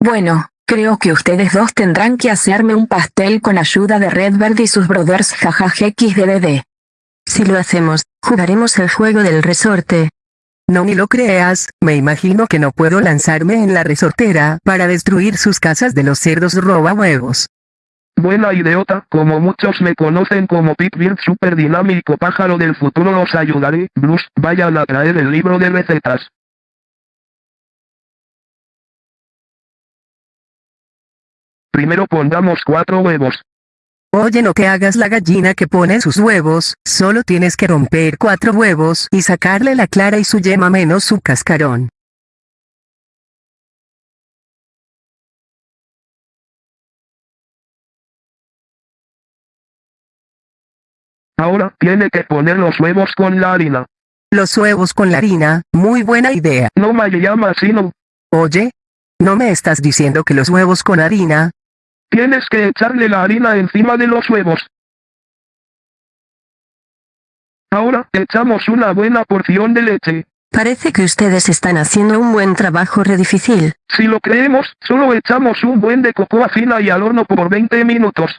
Bueno, creo que ustedes dos tendrán que hacerme un pastel con ayuda de Redbird y sus brothers xdd. Si lo hacemos, jugaremos el juego del resorte. No ni lo creas, me imagino que no puedo lanzarme en la resortera para destruir sus casas de los cerdos roba huevos. Buena idiota, como muchos me conocen como Pitbull super dinámico pájaro del futuro los ayudaré, Blues, vayan a traer el libro de recetas. Primero pongamos cuatro huevos. Oye no te hagas la gallina que pone sus huevos, solo tienes que romper cuatro huevos y sacarle la clara y su yema menos su cascarón. Ahora tiene que poner los huevos con la harina. Los huevos con la harina, muy buena idea. No me llama sino. Oye, ¿no me estás diciendo que los huevos con harina? Tienes que echarle la harina encima de los huevos. Ahora, echamos una buena porción de leche. Parece que ustedes están haciendo un buen trabajo re difícil. Si lo creemos, solo echamos un buen de cocoa fina y al horno por 20 minutos.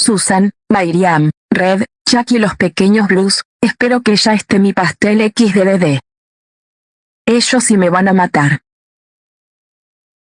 Susan, Miriam, Red, Jack y los pequeños Blues, espero que ya esté mi pastel XDD. Ellos sí me van a matar.